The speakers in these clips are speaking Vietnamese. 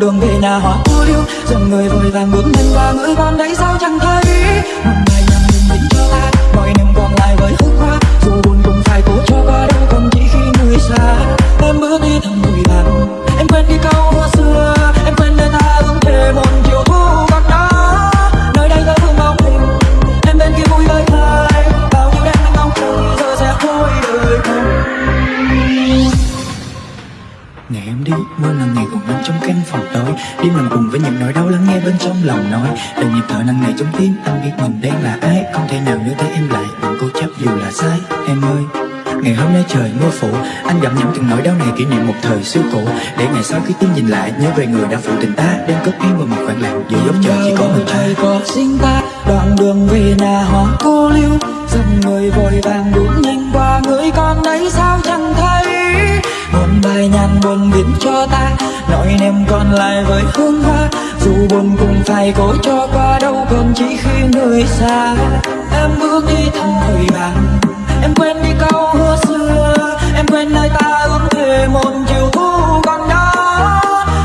đường về nhà hoa cô liêu dòng người vội vàng bước nhanh qua người con Ngày em đi, mưa nặng ngày còn anh trong căn phòng tối. Đêm nằm cùng với những nỗi đau lắng nghe bên trong lòng nói. Từng nhịp thở nặng nề trong tim, anh biết mình đang là ai. Không thể nào nhớ tới em lại, bằng cố chấp dù là sai. Em ơi, Ngày hôm nay trời mưa phủ Anh gặm nhấm từng nỗi đau này kỷ niệm một thời xưa cũ. Để ngày sau khi tim nhìn lại Nhớ về người đã phụ tình ta. Đang cất em vào một khoảng lặng Giữa dốc trời chỉ có mình ta. Có sinh ta Đoạn đường về nhà hoa cô liêu. Dòng người vội vàng đúng nhàn buồn biến cho ta. Nỗi niềm còn lại với hương hoa, dù buồn cũng phải cố cho qua đâu còn chỉ khi người xa. Em bước đi thầm vội vàng em quên đi câu hứa xưa. Em quên nơi ta ước thề một chiều thu còn đó.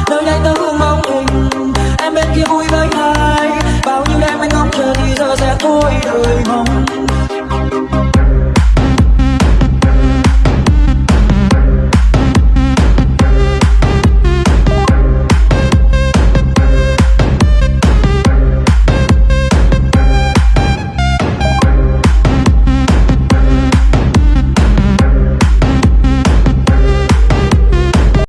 Nơi đây tớ hương mong hình em bên kia vui với ai. Bao nhiêu đêm anh ngóng chờ thì giờ sẽ thôi đời mong.